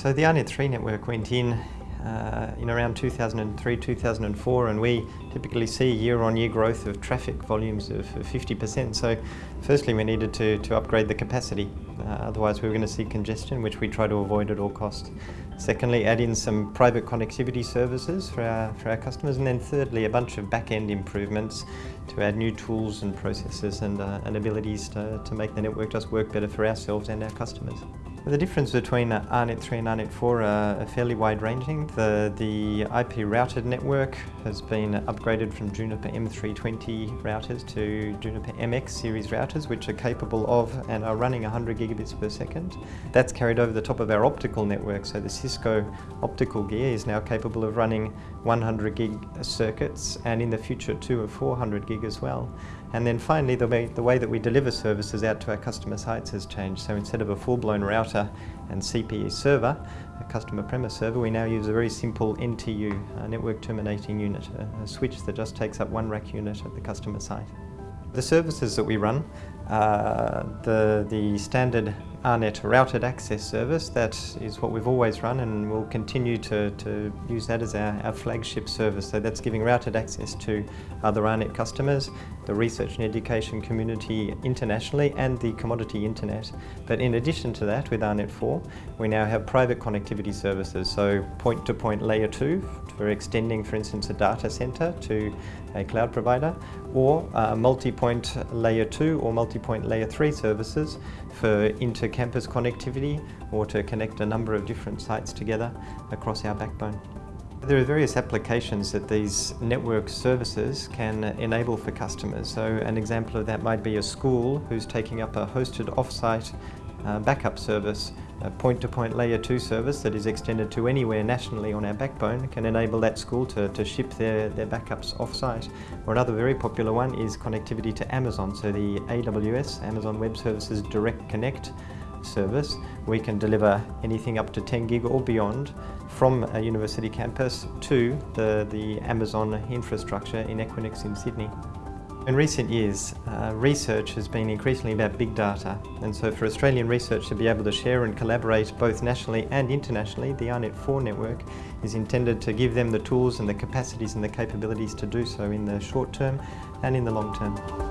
So the AARNet 3 network went in uh, in around 2003-2004 and we typically see year-on-year -year growth of traffic volumes of 50%. So firstly we needed to, to upgrade the capacity, uh, otherwise we were going to see congestion which we try to avoid at all costs. Secondly add in some private connectivity services for our, for our customers and then thirdly a bunch of back-end improvements to add new tools and processes and, uh, and abilities to, to make the network just work better for ourselves and our customers. The difference between uh, AARNet 3 and AARNet 4 are fairly wide-ranging. The, the IP routed network has been upgraded from Juniper M320 routers to Juniper MX series routers, which are capable of and are running 100 gigabits per second. That's carried over the top of our optical network, so the Cisco optical gear is now capable of running 100 gig circuits and in the future two of 400 gig as well. And then finally, the way, the way that we deliver services out to our customer sites has changed. So instead of a full-blown router and CPE server, a customer premise server, we now use a very simple NTU, a network terminating unit, a, a switch that just takes up one rack unit at the customer site. The services that we run, uh, the, the standard AARNet routed access service, that is what we've always run and we'll continue to, to use that as our, our flagship service. So that's giving routed access to other AARNet customers, the research and education community internationally and the commodity internet. But in addition to that, with AARNet 4, we now have private connectivity services, so point-to-point -point layer 2 for extending, for instance, a data center to a cloud provider, or uh, multi-point layer 2 or multi-point layer 3 services for inter-campus connectivity or to connect a number of different sites together across our backbone. There are various applications that these network services can enable for customers. So an example of that might be a school who's taking up a hosted off-site uh, backup service, a point-to-point -point layer 2 service that is extended to anywhere nationally on our backbone can enable that school to, to ship their, their backups off-site. Or another very popular one is connectivity to Amazon, so the AWS, Amazon Web Services Direct Connect service. We can deliver anything up to 10 gig or beyond from a university campus to the, the Amazon infrastructure in Equinix in Sydney. In recent years, uh, research has been increasingly about big data and so for Australian research to be able to share and collaborate both nationally and internationally, the AARNet 4 network is intended to give them the tools and the capacities and the capabilities to do so in the short term and in the long term.